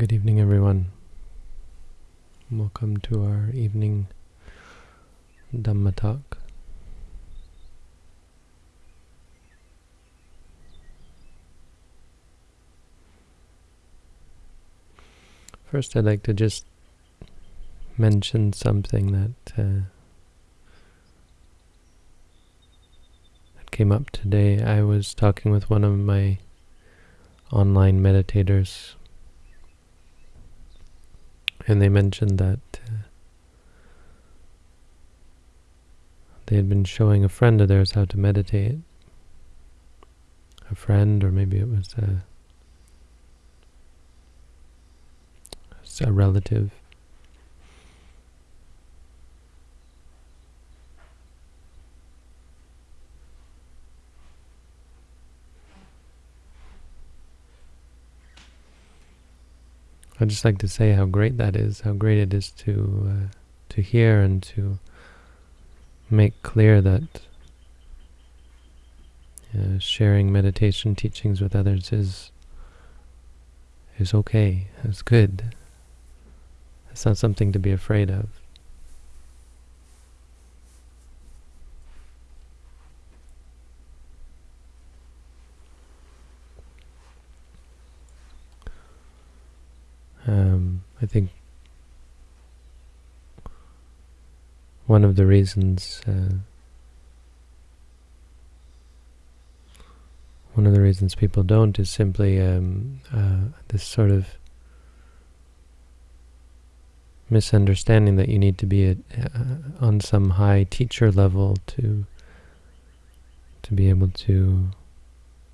Good evening, everyone. Welcome to our evening Dhamma talk. First, I'd like to just mention something that, uh, that came up today. I was talking with one of my online meditators and they mentioned that uh, they had been showing a friend of theirs how to meditate. A friend, or maybe it was a, a relative. I'd just like to say how great that is, how great it is to uh, to hear and to make clear that uh, sharing meditation teachings with others is is okay, is good. It's not something to be afraid of. Um, I think one of the reasons uh, one of the reasons people don't is simply um, uh, this sort of misunderstanding that you need to be uh, on some high teacher level to to be able to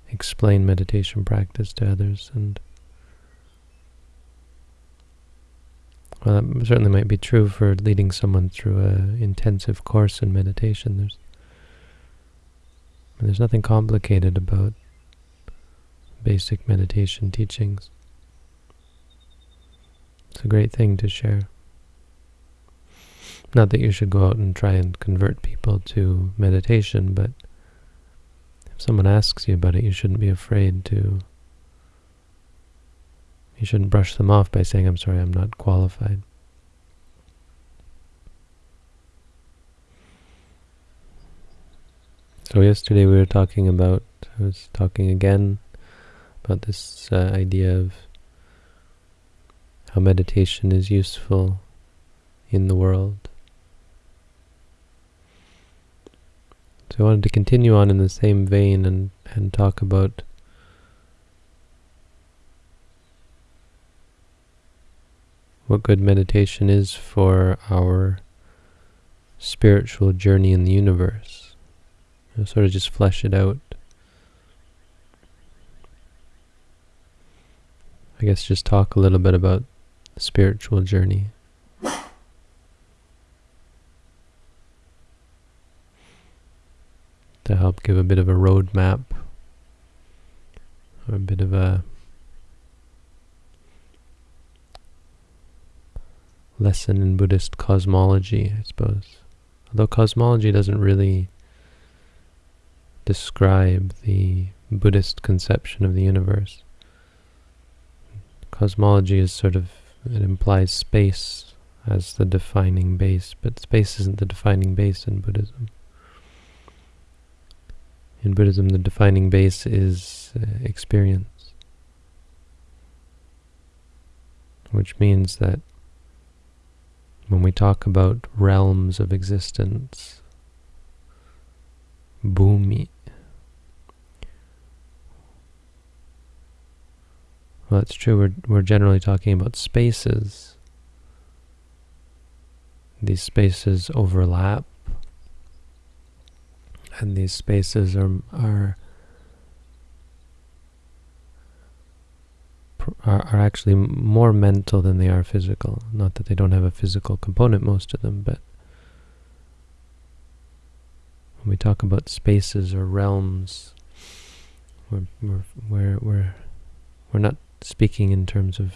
explain meditation practice to others and Well, that certainly might be true for leading someone through an intensive course in meditation. There's there's nothing complicated about basic meditation teachings. It's a great thing to share. Not that you should go out and try and convert people to meditation, but if someone asks you about it, you shouldn't be afraid to you shouldn't brush them off by saying, I'm sorry, I'm not qualified. So yesterday we were talking about, I was talking again about this uh, idea of how meditation is useful in the world. So I wanted to continue on in the same vein and, and talk about what good meditation is for our spiritual journey in the universe. You know, sort of just flesh it out. I guess just talk a little bit about the spiritual journey. to help give a bit of a roadmap or a bit of a lesson in Buddhist cosmology, I suppose. Although cosmology doesn't really describe the Buddhist conception of the universe. Cosmology is sort of, it implies space as the defining base, but space isn't the defining base in Buddhism. In Buddhism, the defining base is uh, experience, which means that when we talk about realms of existence, bhumi, well, it's true, we're, we're generally talking about spaces. These spaces overlap, and these spaces are, are are, are actually more mental than they are physical. Not that they don't have a physical component, most of them, but when we talk about spaces or realms, we're, we're, we're, we're, we're not speaking in terms of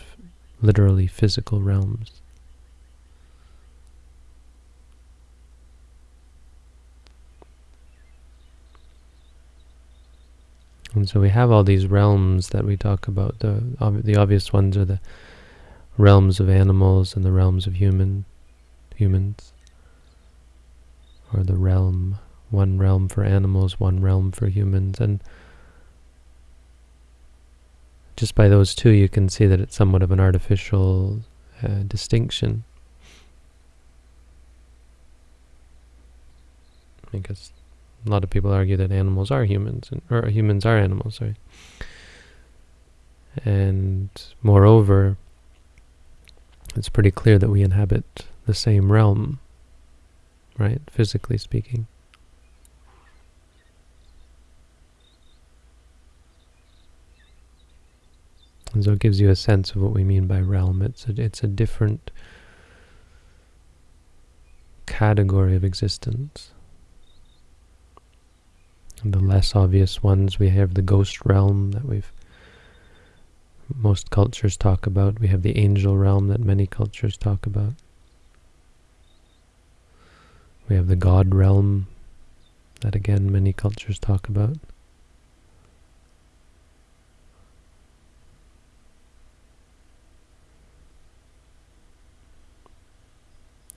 literally physical realms. And so we have all these realms that we talk about. The, ob the obvious ones are the realms of animals and the realms of human humans, or the realm, one realm for animals, one realm for humans, and just by those two you can see that it's somewhat of an artificial uh, distinction. Because a lot of people argue that animals are humans, and, or humans are animals, sorry. And moreover, it's pretty clear that we inhabit the same realm, right, physically speaking. And so it gives you a sense of what we mean by realm. It's a, it's a different category of existence. And the less obvious ones, we have the ghost realm that we've most cultures talk about. We have the angel realm that many cultures talk about. We have the God realm that again many cultures talk about.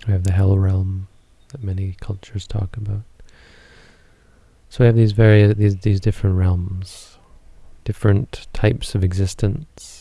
We have the hell realm that many cultures talk about. So we have these various these these different realms, different types of existence.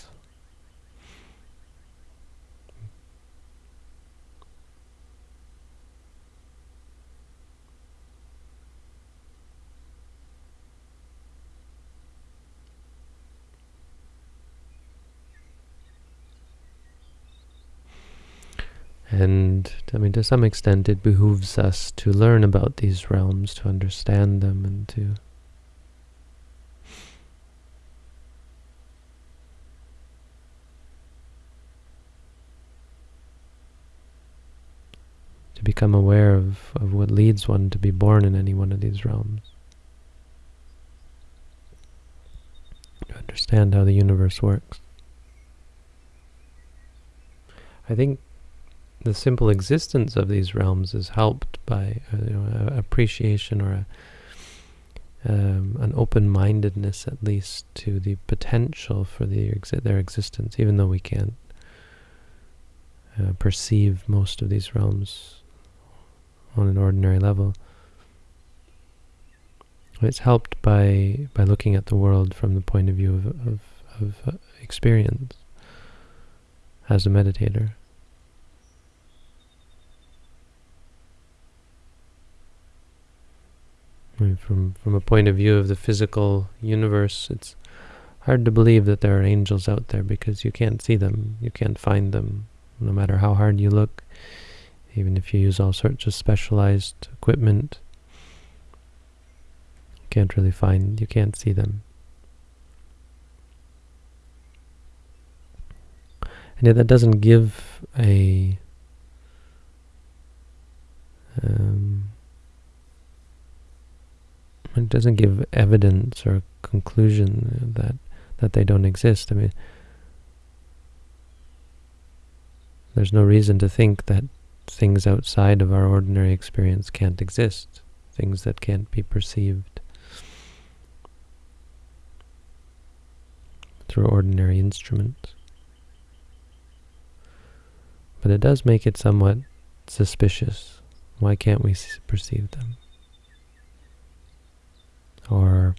And I mean, to some extent, it behooves us to learn about these realms, to understand them, and to to become aware of, of what leads one to be born in any one of these realms. To understand how the universe works. I think the simple existence of these realms is helped by uh, you know, appreciation or a, um, an open-mindedness at least to the potential for the exi their existence, even though we can't uh, perceive most of these realms on an ordinary level. It's helped by by looking at the world from the point of view of, of, of uh, experience as a meditator. From from a point of view of the physical universe, it's hard to believe that there are angels out there because you can't see them, you can't find them, no matter how hard you look, even if you use all sorts of specialized equipment. You can't really find, you can't see them. And yet that doesn't give a um, it doesn't give evidence or conclusion that that they don't exist. I mean, there's no reason to think that things outside of our ordinary experience can't exist, things that can't be perceived through ordinary instruments. But it does make it somewhat suspicious. Why can't we perceive them? Or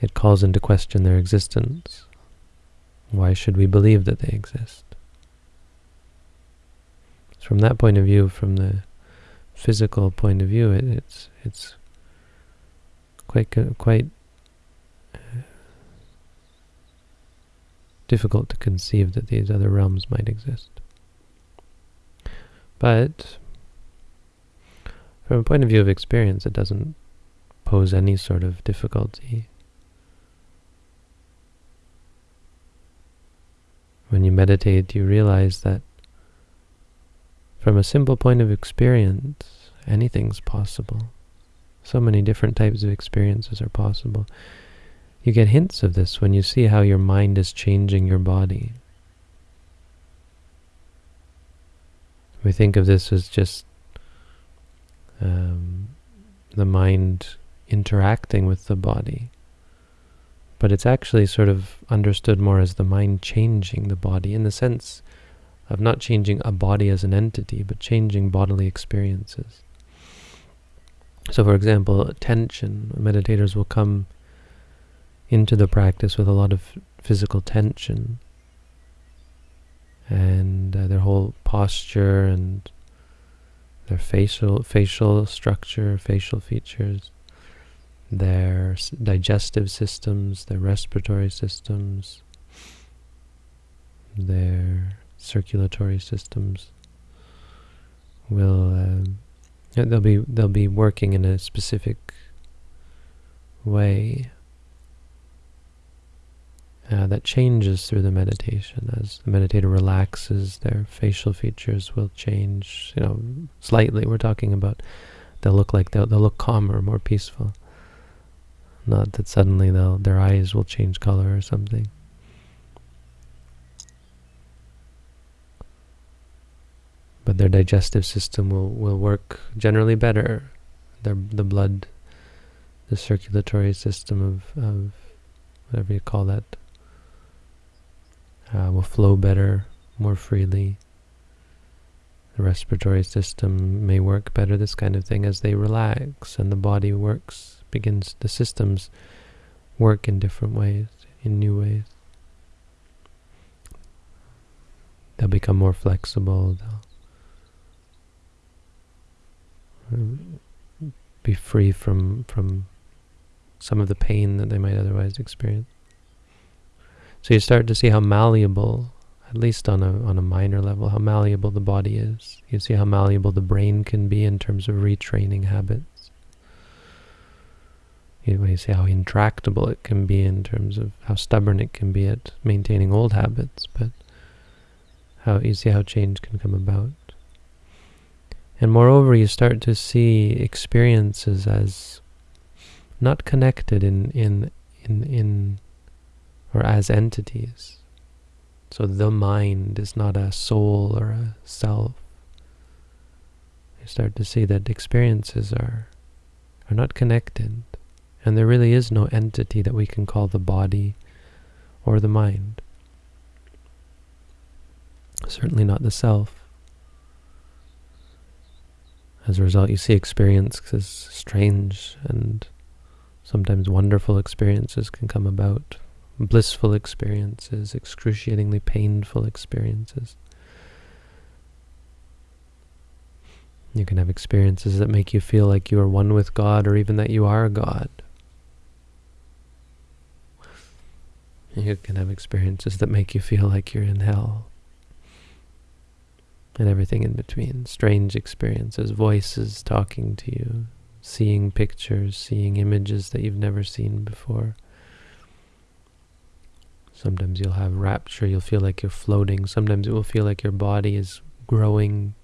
it calls into question their existence. Why should we believe that they exist? From that point of view, from the physical point of view, it, it's it's quite quite uh, difficult to conceive that these other realms might exist. But from a point of view of experience, it doesn't pose any sort of difficulty. When you meditate, you realize that from a simple point of experience, anything's possible. So many different types of experiences are possible. You get hints of this when you see how your mind is changing your body. We think of this as just um, the mind interacting with the body. but it's actually sort of understood more as the mind changing the body in the sense of not changing a body as an entity, but changing bodily experiences. So for example, tension, meditators will come into the practice with a lot of physical tension and uh, their whole posture and their facial facial structure, facial features their digestive systems, their respiratory systems, their circulatory systems will uh, they'll be they'll be working in a specific way uh, that changes through the meditation. As the meditator relaxes their facial features will change you know slightly. We're talking about they'll look like they'll, they'll look calmer more peaceful not that suddenly they'll, their eyes will change color or something. But their digestive system will, will work generally better. Their, the blood, the circulatory system of, of whatever you call that, uh, will flow better, more freely. The respiratory system may work better, this kind of thing, as they relax and the body works begins, the systems work in different ways, in new ways. They'll become more flexible, they'll um, be free from, from some of the pain that they might otherwise experience. So you start to see how malleable, at least on a, on a minor level, how malleable the body is. You see how malleable the brain can be in terms of retraining habits. You see how intractable it can be in terms of how stubborn it can be at maintaining old habits, but how you see how change can come about. And moreover, you start to see experiences as not connected in in in in or as entities. So the mind is not a soul or a self. You start to see that experiences are are not connected. And there really is no entity that we can call the body or the mind. Certainly not the self. As a result, you see experiences strange and sometimes wonderful experiences can come about. Blissful experiences, excruciatingly painful experiences. You can have experiences that make you feel like you are one with God or even that you are God. You can have experiences that make you feel like you're in hell. And everything in between. Strange experiences, voices talking to you, seeing pictures, seeing images that you've never seen before. Sometimes you'll have rapture, you'll feel like you're floating. Sometimes it will feel like your body is growing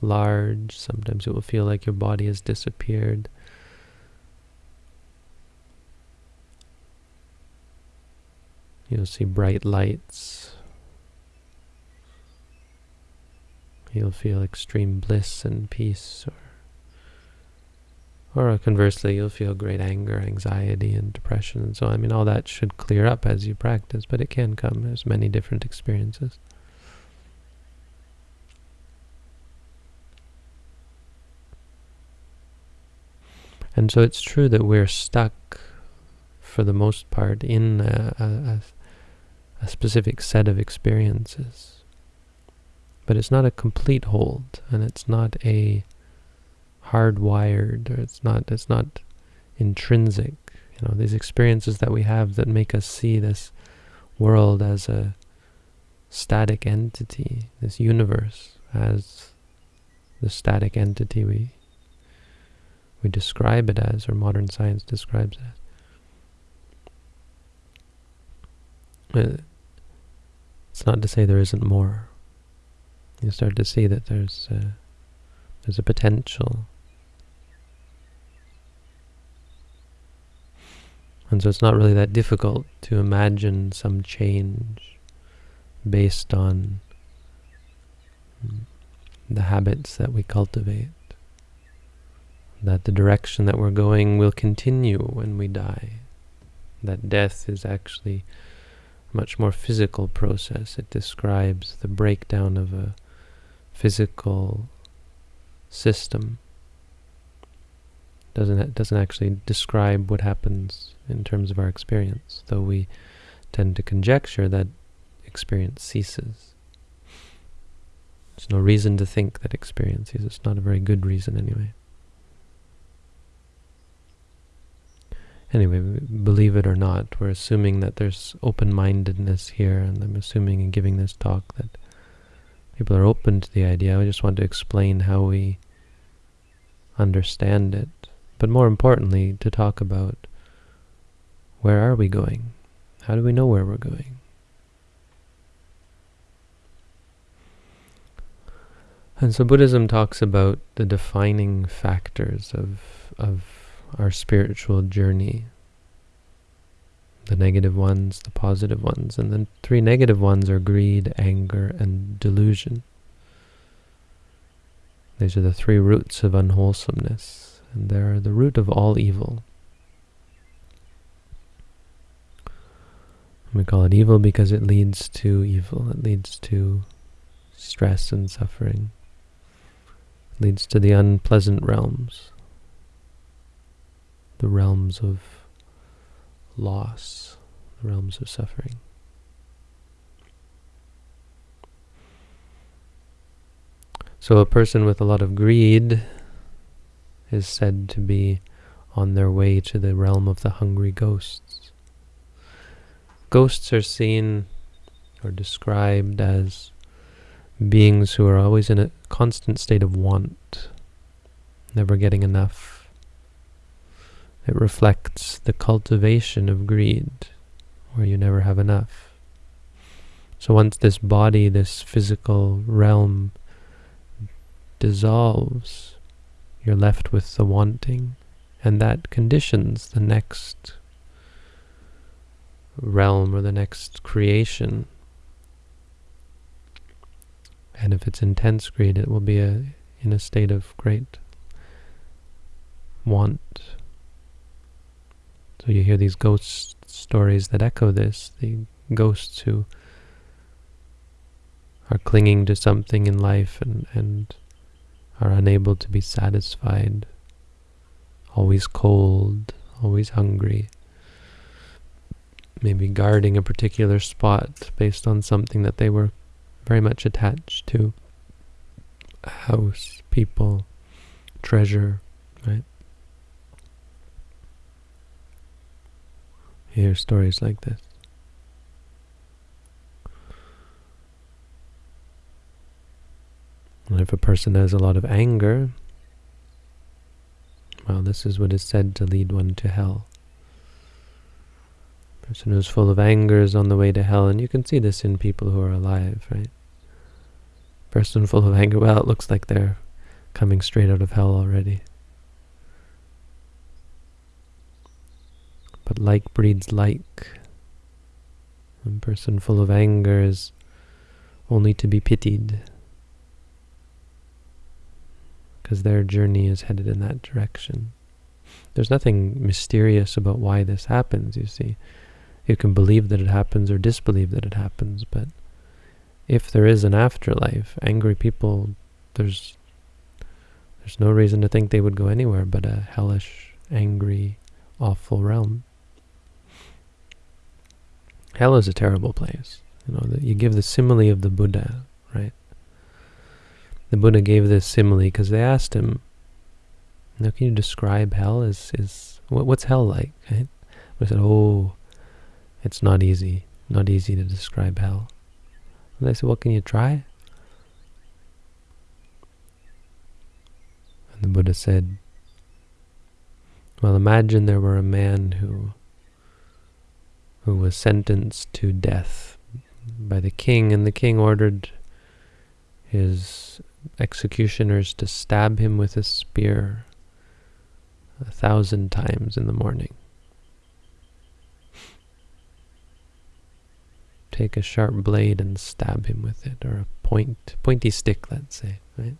large. Sometimes it will feel like your body has disappeared. You'll see bright lights. You'll feel extreme bliss and peace, or, or conversely, you'll feel great anger, anxiety, and depression, and so. I mean, all that should clear up as you practice, but it can come. There's many different experiences. And so it's true that we're stuck, for the most part, in a, a, a specific set of experiences. But it's not a complete hold, and it's not a hardwired, or it's not it's not intrinsic. You know, these experiences that we have that make us see this world as a static entity, this universe as the static entity we we describe it as, or modern science describes it as. It's not to say there isn't more. You start to see that there's a, there's a potential. And so it's not really that difficult to imagine some change based on the habits that we cultivate. That the direction that we're going will continue when we die. that death is actually much more physical process. It describes the breakdown of a physical system. Doesn't doesn't actually describe what happens in terms of our experience, though we tend to conjecture that experience ceases. There's no reason to think that experience ceases. It's not a very good reason anyway. Anyway, believe it or not, we're assuming that there's open-mindedness here, and I'm assuming in giving this talk that people are open to the idea. I just want to explain how we understand it, but more importantly, to talk about where are we going? How do we know where we're going? And so Buddhism talks about the defining factors of, of our spiritual journey. The negative ones, the positive ones. And the three negative ones are greed, anger, and delusion. These are the three roots of unwholesomeness, and they are the root of all evil. We call it evil because it leads to evil. It leads to stress and suffering. It leads to the unpleasant realms the realms of loss, the realms of suffering. So a person with a lot of greed is said to be on their way to the realm of the hungry ghosts. Ghosts are seen or described as beings who are always in a constant state of want, never getting enough, it reflects the cultivation of greed, where you never have enough. So once this body, this physical realm dissolves, you're left with the wanting, and that conditions the next realm or the next creation. And if it's intense greed, it will be a, in a state of great want so you hear these ghost stories that echo this, the ghosts who are clinging to something in life and, and are unable to be satisfied, always cold, always hungry, maybe guarding a particular spot based on something that they were very much attached to, a house, people, treasure, right? Hear stories like this. And if a person has a lot of anger, well, this is what is said to lead one to hell. A person who's full of anger is on the way to hell, and you can see this in people who are alive, right? Person full of anger, well, it looks like they're coming straight out of hell already. But like breeds like. A person full of anger is only to be pitied because their journey is headed in that direction. There's nothing mysterious about why this happens, you see. You can believe that it happens or disbelieve that it happens, but if there is an afterlife, angry people, there's there's no reason to think they would go anywhere but a hellish, angry, awful realm. Hell is a terrible place. You know, that you give the simile of the Buddha, right? The Buddha gave this simile because they asked him, "Now, can you describe hell? Is is what, what's hell like?" Right? Said, "Oh, it's not easy. Not easy to describe hell." And they said, "Well, can you try?" And the Buddha said, "Well, imagine there were a man who." Who was sentenced to death by the king, and the king ordered his executioners to stab him with a spear a thousand times in the morning. Take a sharp blade and stab him with it, or a point, pointy stick, let's say, right?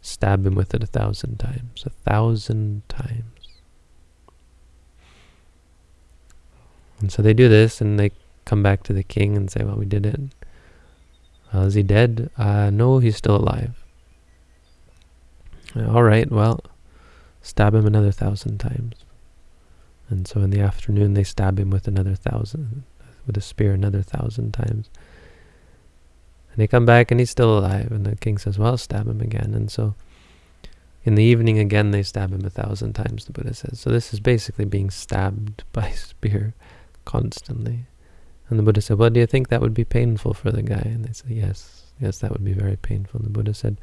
stab him with it a thousand times. A thousand times. And so they do this, and they come back to the king and say, well, we did it. Uh, is he dead? Uh, no, he's still alive. Uh, all right, well, stab him another thousand times. And so in the afternoon, they stab him with another thousand, with a spear another thousand times. And they come back and he's still alive. And the king says, well, stab him again. And so in the evening again, they stab him a thousand times, the Buddha says. So this is basically being stabbed by spear constantly. And the Buddha said, well, do you think that would be painful for the guy? And they said, yes, yes, that would be very painful. And the Buddha said,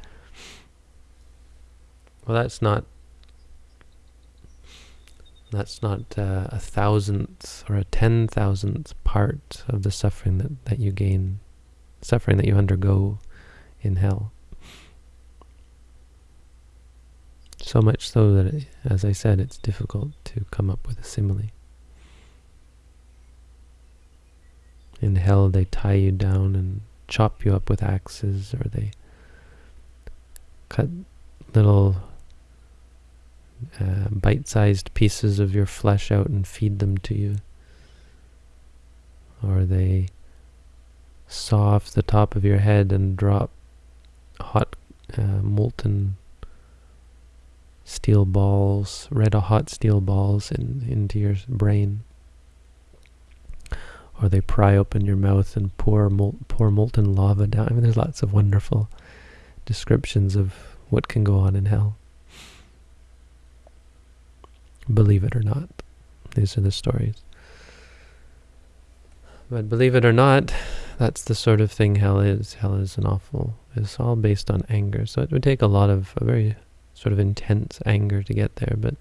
well, that's not that's not uh, a thousandth or a ten thousandth part of the suffering that, that you gain, suffering that you undergo in hell. So much so that, it, as I said, it's difficult to come up with a simile. In hell, they tie you down and chop you up with axes, or they cut little uh, bite-sized pieces of your flesh out and feed them to you. Or they saw off the top of your head and drop hot uh, molten steel balls, red hot steel balls in, into your brain. Or they pry open your mouth and pour, mol pour molten lava down. I mean, there's lots of wonderful descriptions of what can go on in hell. Believe it or not. These are the stories. But believe it or not, that's the sort of thing hell is. Hell is an awful, it's all based on anger. So it would take a lot of, a very sort of intense anger to get there, but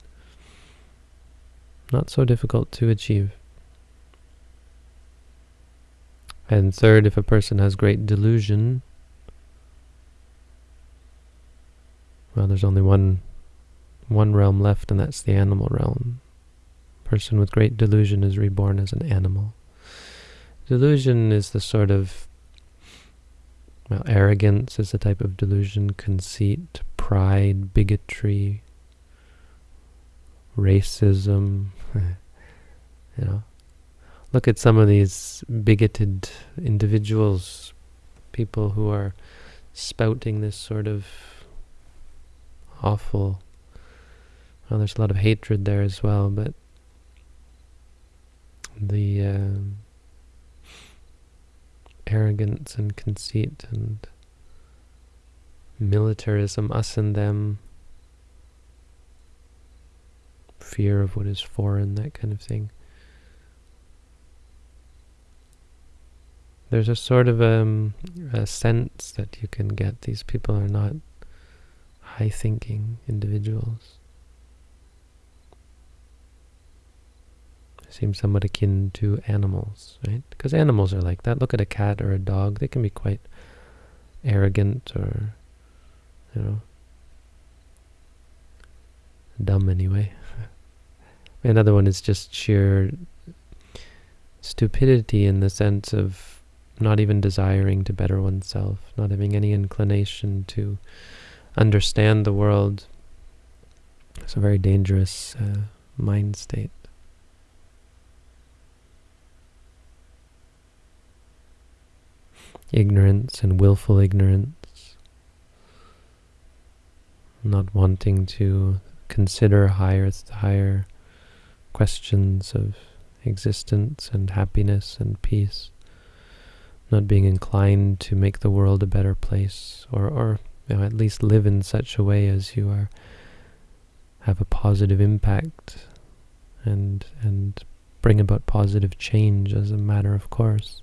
not so difficult to achieve. And third, if a person has great delusion, well, there's only one one realm left, and that's the animal realm. Person with great delusion is reborn as an animal. Delusion is the sort of, well, arrogance is a type of delusion, conceit, pride, bigotry, racism, you know. Look at some of these bigoted individuals, people who are spouting this sort of awful well, there's a lot of hatred there as well, but the um, arrogance and conceit and militarism, us and them, fear of what is foreign, that kind of thing. There's a sort of um, a sense that you can get these people are not high-thinking individuals. seem somewhat akin to animals, right? Because animals are like that. Look at a cat or a dog. They can be quite arrogant or, you know, dumb anyway. Another one is just sheer stupidity in the sense of not even desiring to better oneself, not having any inclination to understand the world. It's a very dangerous uh, mind state. ignorance and willful ignorance, not wanting to consider higher, higher questions of existence and happiness and peace, not being inclined to make the world a better place, or, or you know, at least live in such a way as you are have a positive impact and and bring about positive change as a matter of course.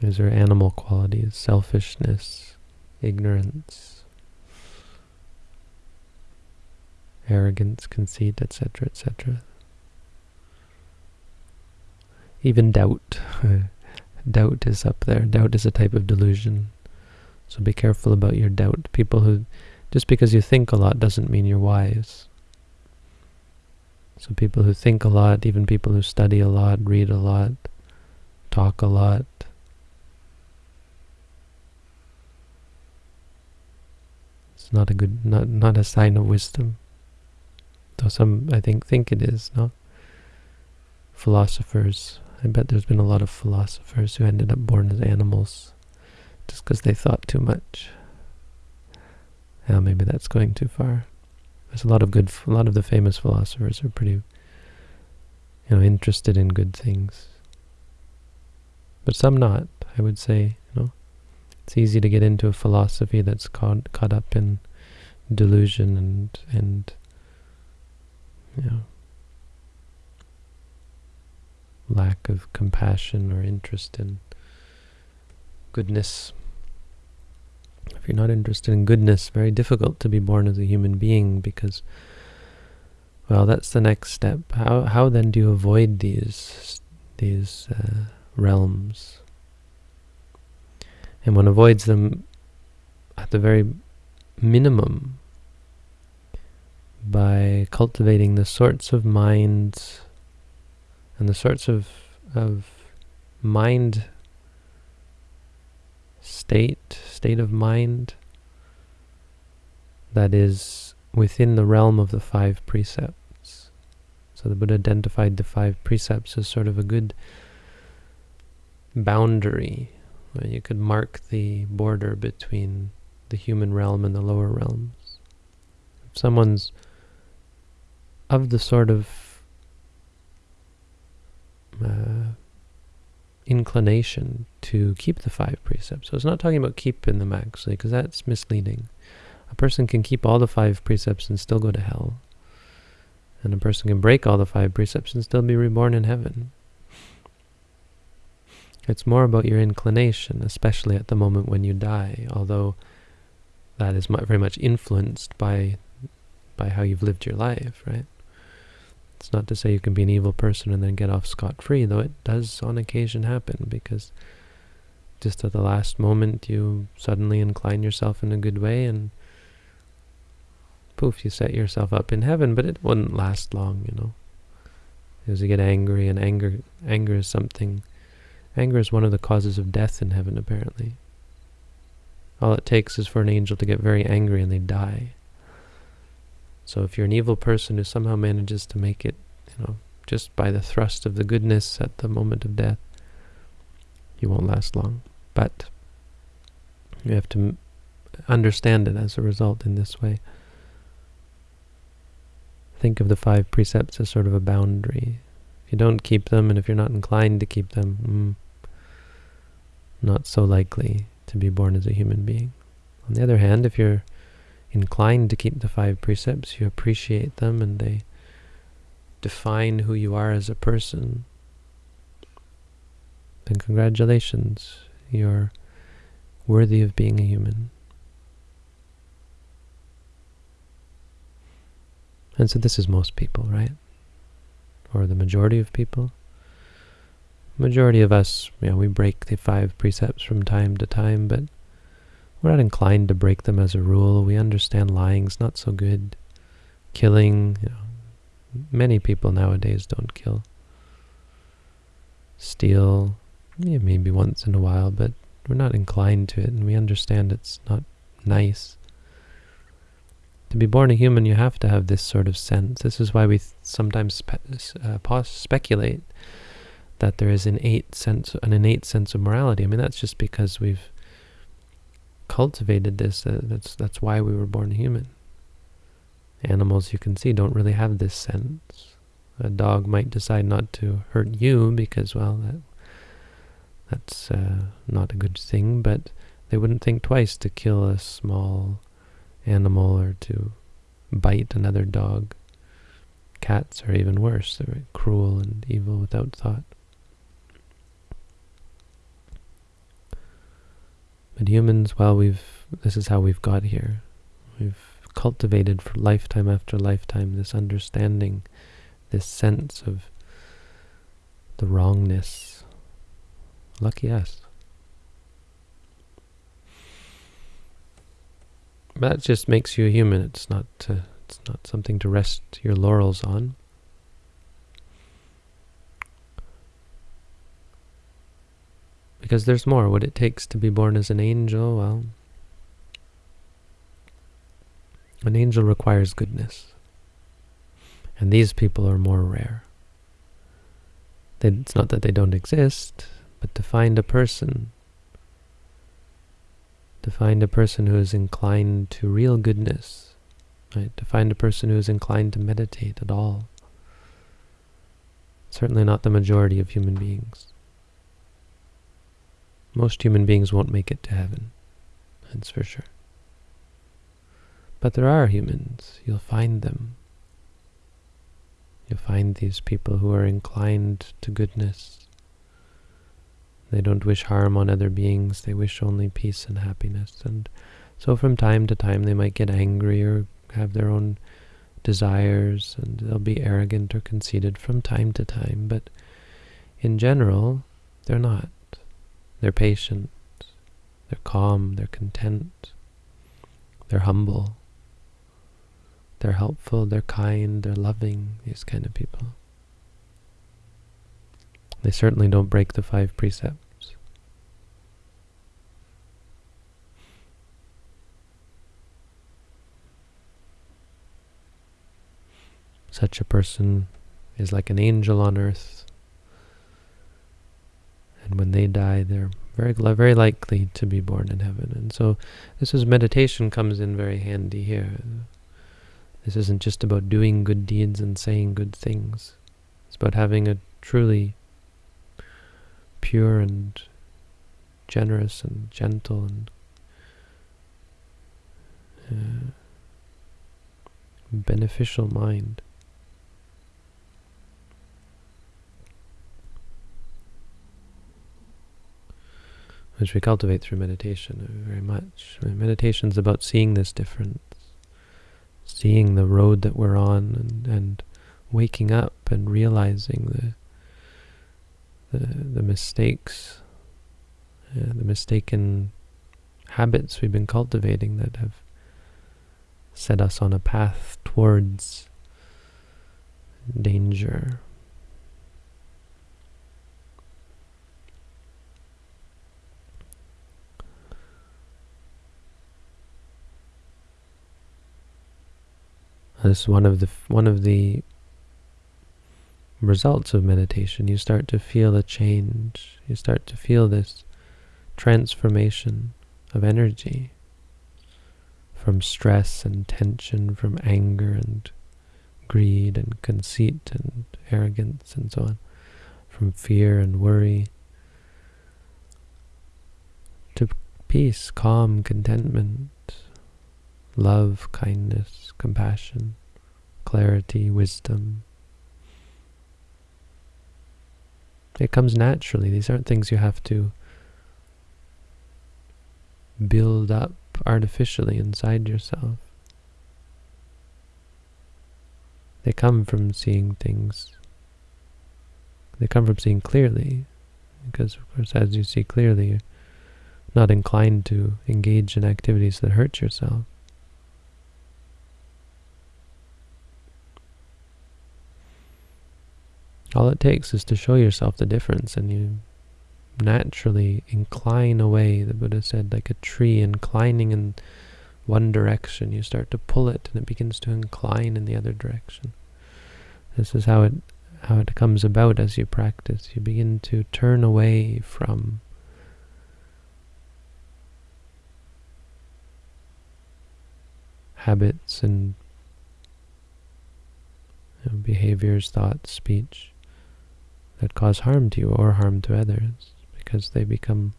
These are animal qualities, selfishness, ignorance, arrogance, conceit, etc., etc. Even doubt. Uh, doubt is up there. Doubt is a type of delusion. So be careful about your doubt. People who, just because you think a lot doesn't mean you're wise. So people who think a lot, even people who study a lot, read a lot, talk a lot, it's not a good, not not a sign of wisdom. Though some, I think, think it is. No. Philosophers I bet there's been a lot of philosophers who ended up born as animals just because they thought too much. Yeah, maybe that's going too far. There's a lot of good, a lot of the famous philosophers are pretty, you know, interested in good things. But some not, I would say, you know. It's easy to get into a philosophy that's caught, caught up in delusion and, and, you know, lack of compassion or interest in goodness. If you're not interested in goodness, very difficult to be born as a human being because, well, that's the next step. How how then do you avoid these these uh, realms? And one avoids them at the very minimum by cultivating the sorts of minds and the sorts of, of mind state, state of mind that is within the realm of the five precepts. So the Buddha identified the five precepts as sort of a good boundary where you could mark the border between the human realm and the lower realms. If someone's of the sort of uh, inclination to keep the five precepts. So it's not talking about keeping them actually, because that's misleading. A person can keep all the five precepts and still go to hell. And a person can break all the five precepts and still be reborn in heaven. It's more about your inclination, especially at the moment when you die, although that is very much influenced by by how you've lived your life, right? It's not to say you can be an evil person and then get off scot-free, though it does on occasion happen, because just at the last moment you suddenly incline yourself in a good way and poof, you set yourself up in heaven, but it wouldn't last long, you know. Because you get angry, and anger, anger is something, anger is one of the causes of death in heaven, apparently. All it takes is for an angel to get very angry and they die. So if you're an evil person who somehow manages to make it, you know, just by the thrust of the goodness at the moment of death, you won't last long. But you have to understand it as a result in this way. Think of the five precepts as sort of a boundary. If you don't keep them, and if you're not inclined to keep them, mm, not so likely to be born as a human being. On the other hand, if you're inclined to keep the five precepts, you appreciate them and they define who you are as a person, then congratulations, you're worthy of being a human. And so this is most people, right? Or the majority of people. Majority of us, you know, we break the five precepts from time to time, but we're not inclined to break them as a rule. We understand lying's not so good. Killing, you know, many people nowadays don't kill. Steal, yeah, maybe once in a while, but we're not inclined to it, and we understand it's not nice. To be born a human, you have to have this sort of sense. This is why we sometimes spe uh, speculate that there is an innate sense, an innate sense of morality. I mean, that's just because we've cultivated this. Uh, that's that's why we were born human. Animals, you can see, don't really have this sense. A dog might decide not to hurt you because, well, that that's uh, not a good thing, but they wouldn't think twice to kill a small animal or to bite another dog. Cats are even worse. They're cruel and evil without thought. But humans, well, we've this is how we've got here. We've cultivated for lifetime after lifetime this understanding, this sense of the wrongness. Lucky us. That just makes you a human. It's not. Uh, it's not something to rest your laurels on. Because there's more. What it takes to be born as an angel, well, An angel requires goodness. And these people are more rare. They, it's not that they don't exist, but to find a person, to find a person who is inclined to real goodness, right? To find a person who is inclined to meditate at all. Certainly not the majority of human beings. Most human beings won't make it to heaven, that's for sure. But there are humans, you'll find them. You'll find these people who are inclined to goodness. They don't wish harm on other beings, they wish only peace and happiness. And so from time to time they might get angry or have their own desires, and they'll be arrogant or conceited from time to time, but in general, they're not. They're patient, they're calm, they're content, they're humble, they're helpful, they're kind, they're loving, these kind of people. They certainly don't break the five precepts. Such a person is like an angel on earth. And when they die, they're very very likely to be born in heaven. And so this is meditation comes in very handy here. This isn't just about doing good deeds and saying good things. It's about having a truly pure and generous and gentle and uh, beneficial mind. Which we cultivate through meditation very much. Meditation is about seeing this difference, seeing the road that we're on, and, and waking up and realizing the the, the mistakes, uh, the mistaken habits we've been cultivating that have set us on a path towards danger, This is one of the one of the results of meditation. You start to feel a change. You start to feel this transformation of energy from stress and tension, from anger and greed and conceit and arrogance and so on, from fear and worry to peace, calm, contentment, love, kindness, compassion, clarity, wisdom. It comes naturally. These aren't things you have to build up artificially inside yourself. They come from seeing things. They come from seeing clearly. Because, of course, as you see clearly, you're not inclined to engage in activities that hurt yourself. All it takes is to show yourself the difference and you naturally incline away, the Buddha said, like a tree inclining in one direction. You start to pull it and it begins to incline in the other direction. This is how it how it comes about as you practice. You begin to turn away from habits and you know, behaviors, thoughts, speech that cause harm to you or harm to others because they become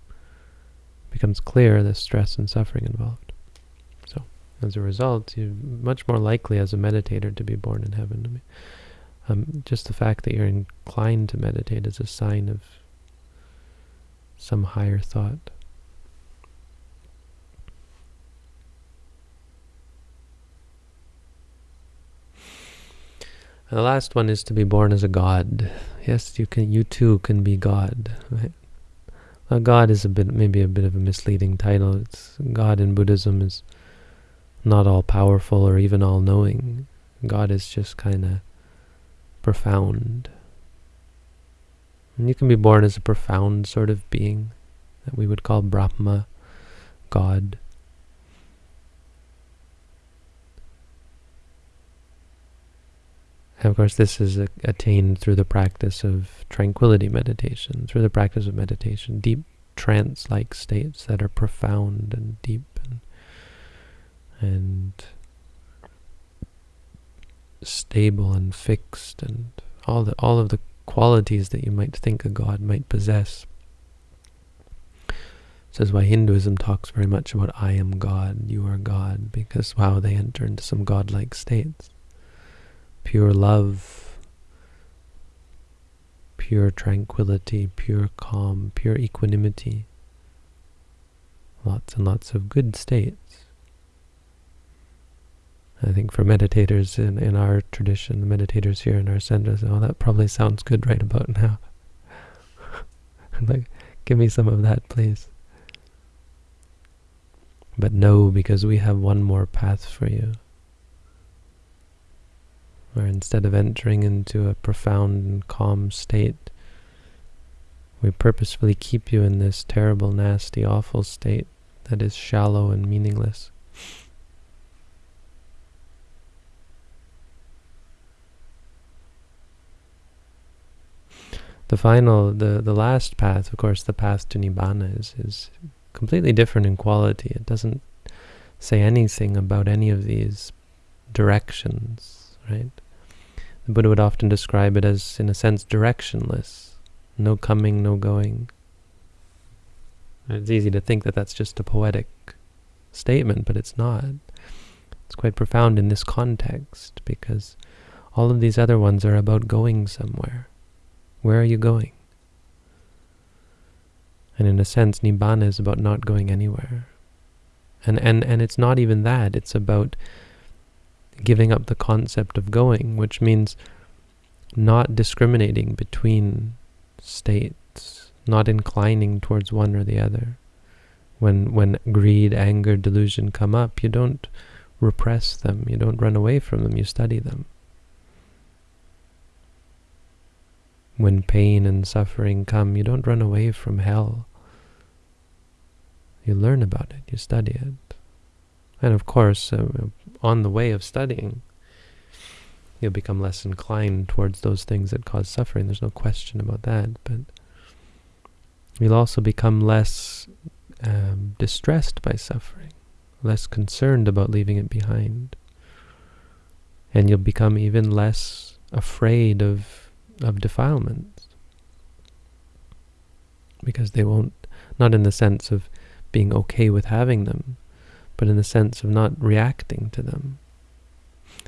becomes clear the stress and suffering involved. So as a result, you're much more likely as a meditator to be born in heaven. I mean, um, just the fact that you're inclined to meditate is a sign of some higher thought. And the last one is to be born as a god. Yes, you can. You too can be God. Right? Well, God is a bit, maybe a bit of a misleading title. It's God in Buddhism is not all powerful or even all knowing. God is just kind of profound. And you can be born as a profound sort of being that we would call Brahma, God. And of course, this is attained through the practice of tranquility meditation, through the practice of meditation, deep trance-like states that are profound and deep and, and stable and fixed and all the all of the qualities that you might think a god might possess. This is why Hinduism talks very much about I am God, you are God, because wow, they enter into some godlike states. Pure love, pure tranquility, pure calm, pure equanimity. Lots and lots of good states. I think for meditators in, in our tradition, the meditators here in our center say, oh, that probably sounds good right about now. like, give me some of that, please. But no, because we have one more path for you. Where instead of entering into a profound and calm state, we purposefully keep you in this terrible, nasty, awful state that is shallow and meaningless. The final, the, the last path, of course, the path to Nibbana is, is completely different in quality. It doesn't say anything about any of these directions, right? The Buddha would often describe it as, in a sense, directionless. No coming, no going. It's easy to think that that's just a poetic statement, but it's not. It's quite profound in this context because all of these other ones are about going somewhere. Where are you going? And in a sense, Nibbana is about not going anywhere. And, and, and it's not even that, it's about giving up the concept of going, which means not discriminating between states, not inclining towards one or the other. When, when greed, anger, delusion come up, you don't repress them, you don't run away from them, you study them. When pain and suffering come, you don't run away from hell. You learn about it, you study it. And of course, uh, on the way of studying, you'll become less inclined towards those things that cause suffering. There's no question about that. But you'll also become less um, distressed by suffering, less concerned about leaving it behind. And you'll become even less afraid of of defilements. Because they won't, not in the sense of being okay with having them, but in the sense of not reacting to them.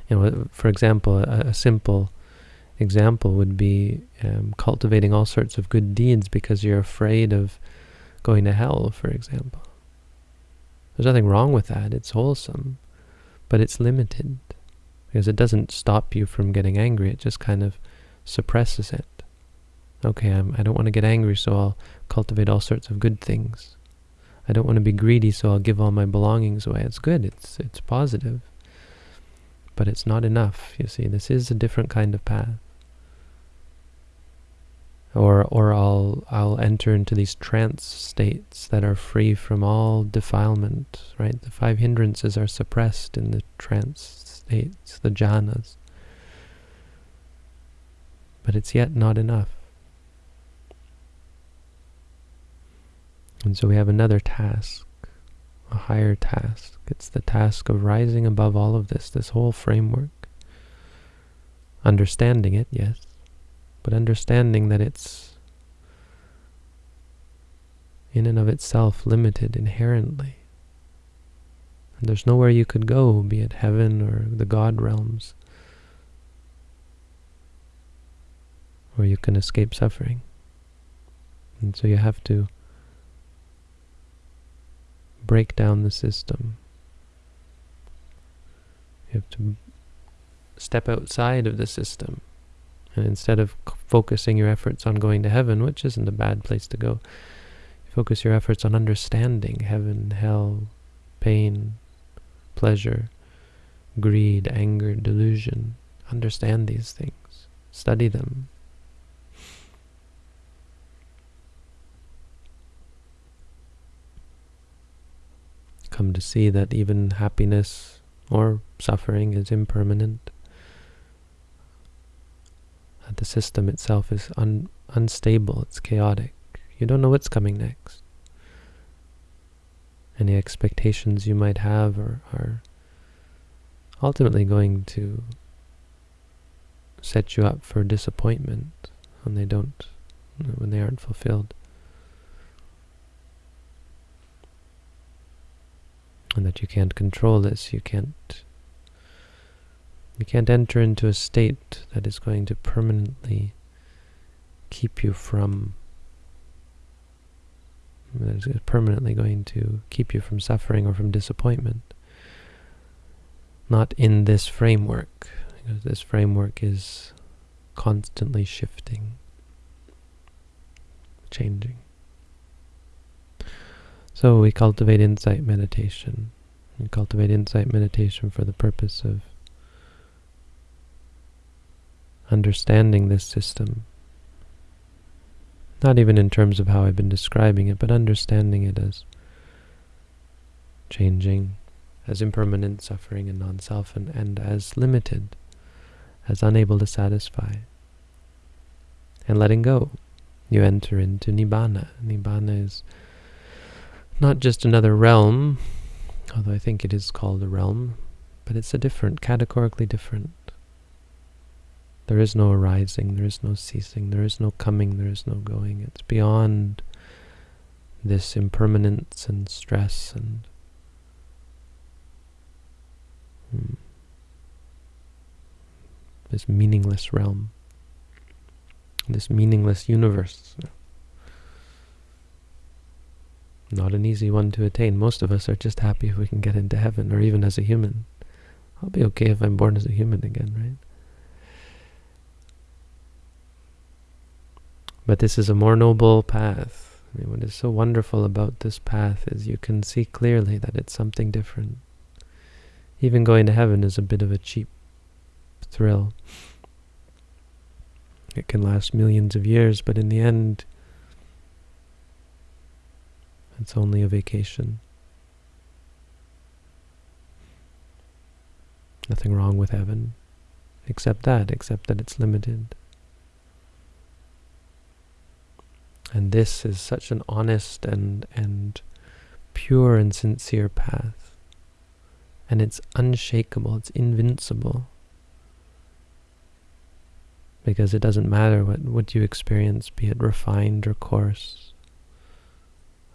You know, for example, a, a simple example would be um, cultivating all sorts of good deeds because you're afraid of going to hell, for example. There's nothing wrong with that. It's wholesome, but it's limited because it doesn't stop you from getting angry. It just kind of suppresses it. Okay, I'm, I don't want to get angry, so I'll cultivate all sorts of good things. I don't want to be greedy, so I'll give all my belongings away. It's good, it's, it's positive. But it's not enough, you see. This is a different kind of path. Or, or I'll, I'll enter into these trance states that are free from all defilement, right? The five hindrances are suppressed in the trance states, the jhanas but it's yet not enough. And so we have another task, a higher task. It's the task of rising above all of this, this whole framework. Understanding it, yes, but understanding that it's in and of itself limited inherently. And there's nowhere you could go, be it heaven or the God realms, where you can escape suffering. And so you have to break down the system. You have to step outside of the system. And instead of focusing your efforts on going to heaven, which isn't a bad place to go, focus your efforts on understanding heaven, hell, pain, pleasure, greed, anger, delusion. Understand these things. Study them. Come to see that even happiness or suffering is impermanent. That the system itself is un unstable, it's chaotic. You don't know what's coming next. Any expectations you might have are, are ultimately going to set you up for disappointment when they don't, when they aren't fulfilled. And that you can't control this, you can't you can't enter into a state that is going to permanently keep you from that is permanently going to keep you from suffering or from disappointment. Not in this framework, because this framework is constantly shifting, changing. So we cultivate insight meditation. We cultivate insight meditation for the purpose of understanding this system. Not even in terms of how I've been describing it, but understanding it as changing, as impermanent suffering and non-self, and, and as limited, as unable to satisfy. And letting go. You enter into Nibbana. Nibbana is not just another realm, although I think it is called a realm, but it's a different, categorically different there is no arising, there is no ceasing, there is no coming, there is no going. It's beyond this impermanence and stress and hmm, this meaningless realm, this meaningless universe. Not an easy one to attain. Most of us are just happy if we can get into heaven, or even as a human. I'll be okay if I'm born as a human again, right? But this is a more noble path. I mean, what is so wonderful about this path is you can see clearly that it's something different. Even going to heaven is a bit of a cheap thrill. It can last millions of years, but in the end, it's only a vacation. Nothing wrong with heaven, except that, except that it's limited. And this is such an honest and, and pure and sincere path. And it's unshakable, it's invincible. Because it doesn't matter what, what you experience, be it refined or coarse,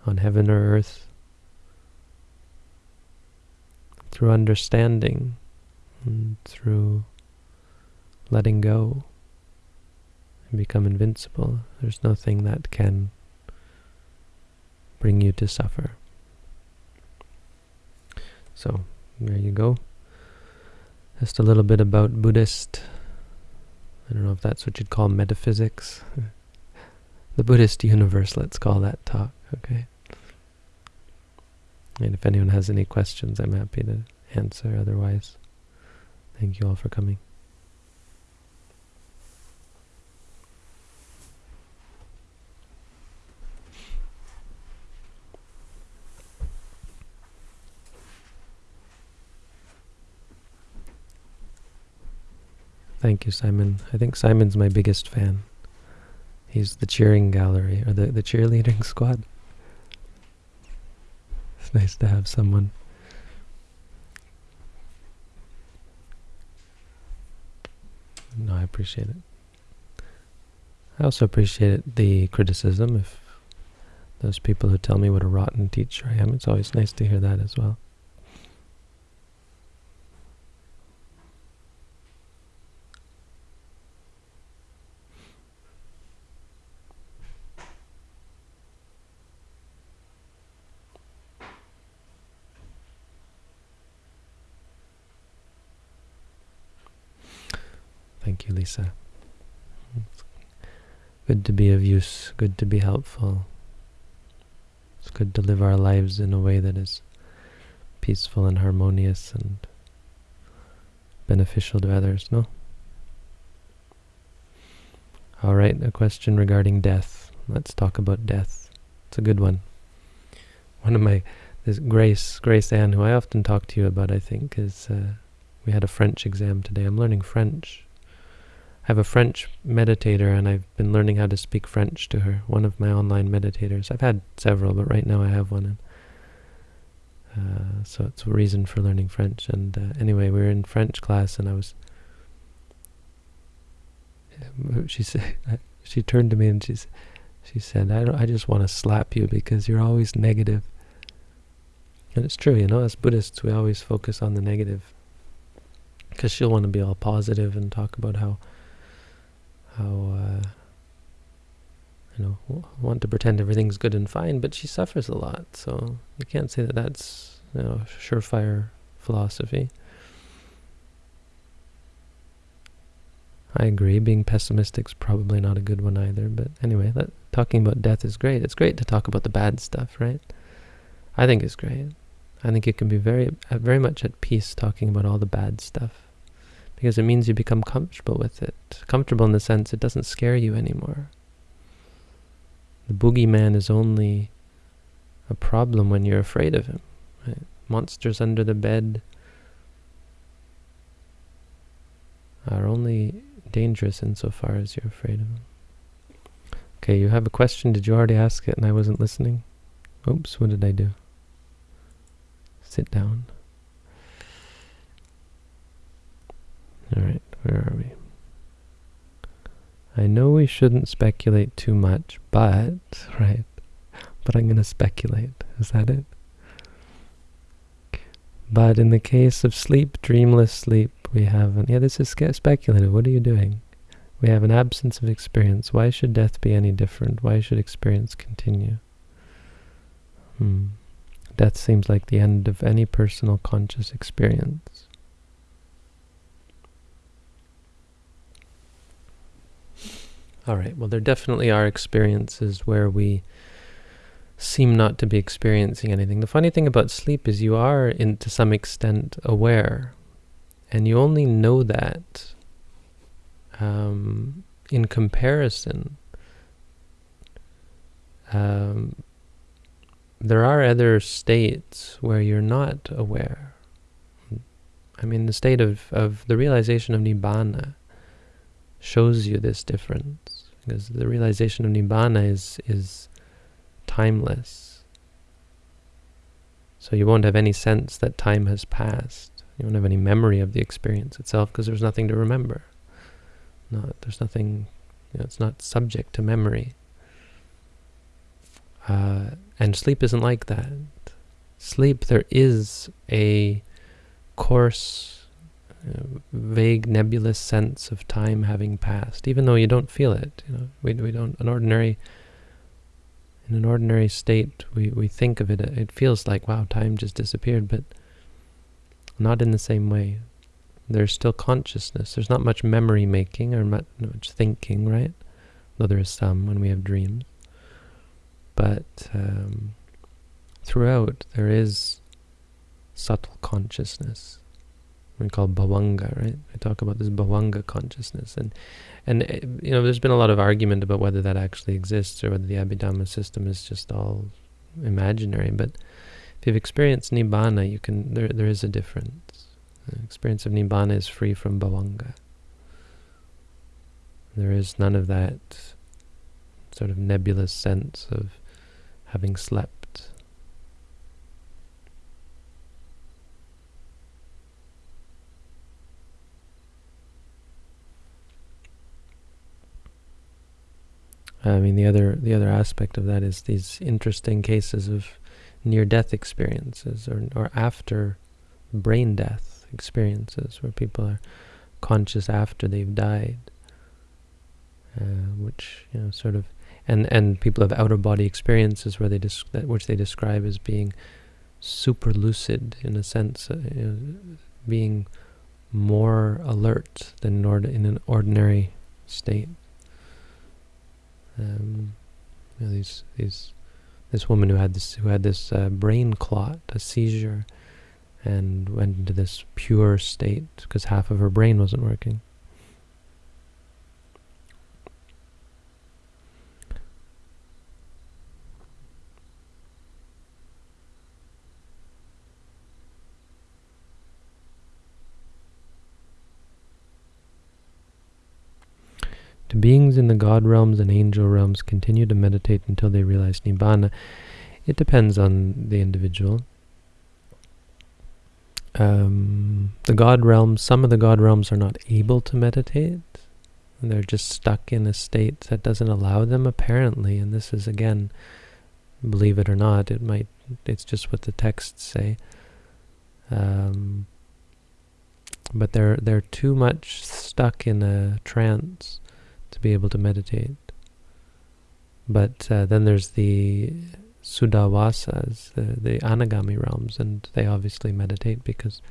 on heaven or earth. Through understanding, and through letting go and become invincible. There's nothing that can bring you to suffer. So, there you go. Just a little bit about Buddhist, I don't know if that's what you'd call metaphysics. the Buddhist universe, let's call that talk, okay? And if anyone has any questions, I'm happy to answer. Otherwise, thank you all for coming. Thank you, Simon. I think Simon's my biggest fan. He's the cheering gallery, or the, the cheerleading squad. Nice to have someone. No, I appreciate it. I also appreciate the criticism if those people who tell me what a rotten teacher I am. It's always nice to hear that as well. Thank you, Lisa. It's good to be of use, good to be helpful. It's good to live our lives in a way that is peaceful and harmonious and beneficial to others, no? All right, a question regarding death. Let's talk about death. It's a good one. One of my, this Grace, Grace Anne, who I often talk to you about, I think, is, uh, we had a French exam today. I'm learning French I have a French meditator, and I've been learning how to speak French to her. One of my online meditators. I've had several, but right now I have one. And, uh, so it's a reason for learning French. And uh, anyway, we were in French class, and I was. She said, she turned to me and she she said, "I don't, I just want to slap you because you're always negative." And it's true, you know. As Buddhists, we always focus on the negative because she'll want to be all positive and talk about how how uh, you know want to pretend everything's good and fine, but she suffers a lot, so you can't say that that's you know surefire philosophy. I agree. Being pessimistic is probably not a good one either. But anyway, that, talking about death is great. It's great to talk about the bad stuff, right? I think it's great. I think you can be very, uh, very much at peace talking about all the bad stuff because it means you become comfortable with it. Comfortable in the sense it doesn't scare you anymore. The boogeyman is only a problem when you're afraid of him. Right? Monsters under the bed are only dangerous insofar as you're afraid of them. Okay, you have a question. Did you already ask it and I wasn't listening? Oops, what did I do? Sit down. Alright, where are we? I know we shouldn't speculate too much, but, right, but I'm going to speculate. Is that it? But in the case of sleep, dreamless sleep, we have, an, yeah, this is speculative. What are you doing? We have an absence of experience. Why should death be any different? Why should experience continue? Hmm. Death seems like the end of any personal conscious experience. All right, well, there definitely are experiences where we seem not to be experiencing anything. The funny thing about sleep is you are, in, to some extent, aware. And you only know that um, in comparison. Um, there are other states where you're not aware. I mean, the state of, of the realization of Nibbana shows you this difference. Because the realization of Nibbana is, is timeless. So you won't have any sense that time has passed. You won't have any memory of the experience itself because there's nothing to remember. Not, there's nothing, you know, it's not subject to memory. Uh, and sleep isn't like that. Sleep, there is a coarse vague, nebulous sense of time having passed, even though you don't feel it. You know, we we don't an ordinary. In an ordinary state, we we think of it. It feels like wow, time just disappeared, but not in the same way. There's still consciousness. There's not much memory making or much, much thinking, right? Though there is some when we have dreams. But um, throughout, there is subtle consciousness we call bhavanga, right? I talk about this bhavanga consciousness, and and eh, you know, there's been a lot of argument about whether that actually exists or whether the Abhidhamma system is just all imaginary. But if you've experienced nibbana, you can there there is a difference. The experience of nibbana is free from bhavanga. There is none of that sort of nebulous sense of having slept I mean, the other the other aspect of that is these interesting cases of near-death experiences, or or after brain death experiences, where people are conscious after they've died, uh, which you know sort of, and and people have outer body experiences where they that which they describe as being super lucid in a sense, uh, you know, being more alert than in an ordinary state. Um, you know, these these this woman who had this who had this uh, brain clot, a seizure, and went into this pure state because half of her brain wasn't working. Do beings in the God realms and angel realms continue to meditate until they realize Nibbana? It depends on the individual. Um, the God realms, some of the God realms are not able to meditate. They're just stuck in a state that doesn't allow them apparently. And this is again, believe it or not, it might, it's just what the texts say. Um, but they're they're too much stuck in a trance to be able to meditate. But uh, then there's the Suddhavasas, the, the Anagami realms, and they obviously meditate because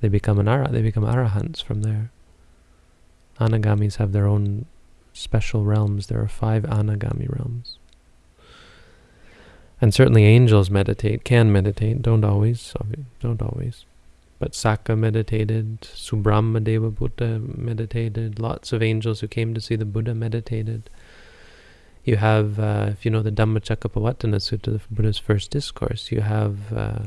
they become an ara, they become arahants from there. Anagamis have their own special realms. There are five Anagami realms. And certainly angels meditate, can meditate, don't always, don't always. But Sakka meditated, Subrahma Devaputta meditated, lots of angels who came to see the Buddha meditated. You have, uh, if you know the Dhammacakkappavattana Sutta, the Buddha's first discourse, you have, uh,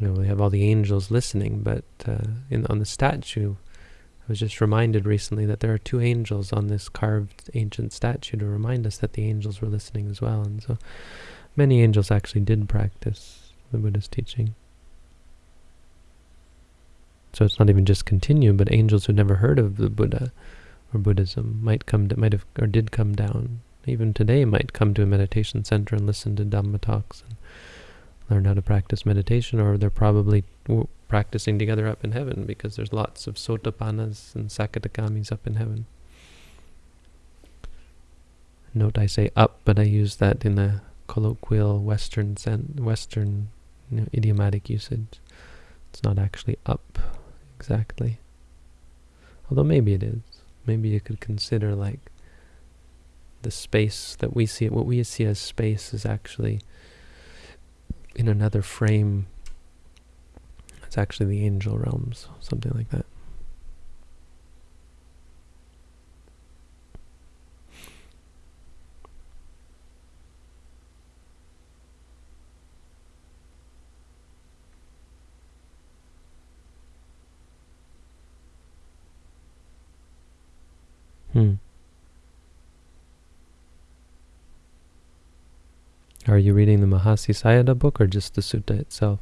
you know, we have all the angels listening, but uh, in, on the statue, I was just reminded recently that there are two angels on this carved ancient statue to remind us that the angels were listening as well. And so many angels actually did practice the Buddha's teaching. So it's not even just continue, but angels who never heard of the Buddha or Buddhism might come, to, might have, or did come down. Even today, might come to a meditation center and listen to Dhamma talks and learn how to practice meditation, or they're probably practicing together up in heaven because there's lots of Sotapannas and Sakadagamis up in heaven. Note I say up, but I use that in a colloquial Western Western you know, idiomatic usage. It's not actually up exactly. Although maybe it is. Maybe you could consider like the space that we see, what we see as space is actually in another frame. It's actually the angel realms, something like that. Hmm. Are you reading the Mahasi Sayadaw book or just the sutta itself?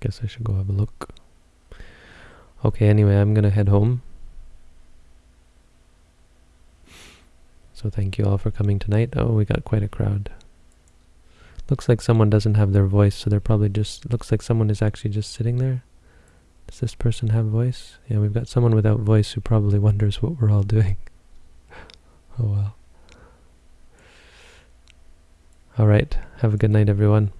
Guess I should go have a look. Okay, anyway, I'm going to head home. So thank you all for coming tonight. Oh, we got quite a crowd. Looks like someone doesn't have their voice, so they're probably just, looks like someone is actually just sitting there. Does this person have voice? Yeah, we've got someone without voice who probably wonders what we're all doing. oh well. Alright, have a good night everyone.